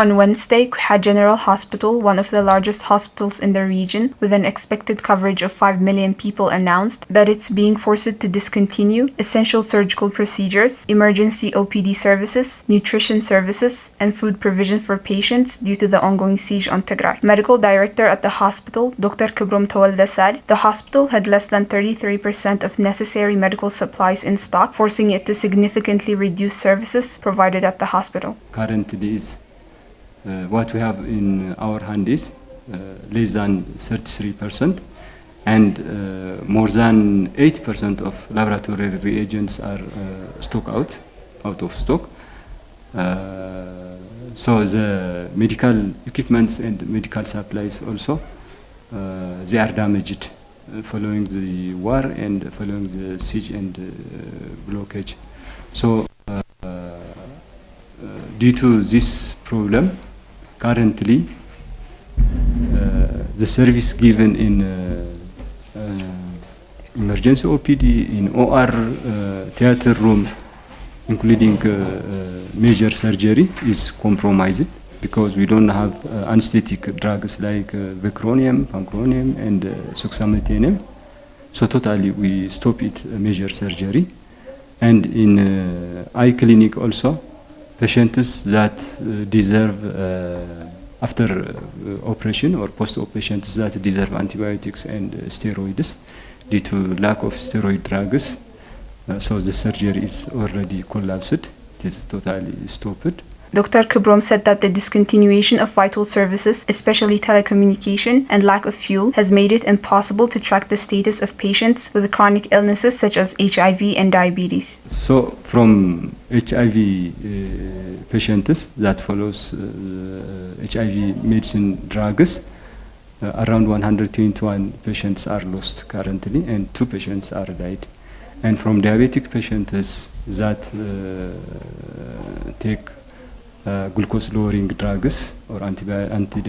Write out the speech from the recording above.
On Wednesday, Quiha General Hospital, one of the largest hospitals in the region, with an expected coverage of 5 million people, announced that it's being forced to discontinue essential surgical procedures, emergency OPD services, nutrition services, and food provision for patients due to the ongoing siege on Tigray. Medical director at the hospital, Dr. Kibrom Tawalda said the hospital had less than 33% of necessary medical supplies in stock, forcing it to significantly reduce services provided at the hospital. Currently what we have in our hand is uh, less than 33% and uh, more than 8% of laboratory reagents are uh, stock out, out of stock. Uh, so the medical equipments and medical supplies also, uh, they are damaged uh, following the war and following the siege and uh, blockage. So uh, uh, due to this problem, currently uh, the service given in uh, uh, emergency OPD, in OR uh, theater room, including uh, uh, major surgery, is compromised because we don't have anesthetic drugs like Vecuronium, Pancuronium, and Suxamethonium. So totally we stop it major surgery. And in eye clinic also, patients that uh, deserve uh, after uh, operation or post-operation that deserve antibiotics and steroids due to lack of steroid drugs. So the surgery is already collapsed. It is totally stopped. Dr. Kibrom said that the discontinuation of vital services, especially telecommunication and lack of fuel, has made it impossible to track the status of patients with chronic illnesses such as HIV and diabetes. So from HIV uh, patients that follows uh, HIV medicine drugs, uh, around 121 patients are lost currently and two patients are died. And from diabetic patients that uh, take glucose lowering drugs or anti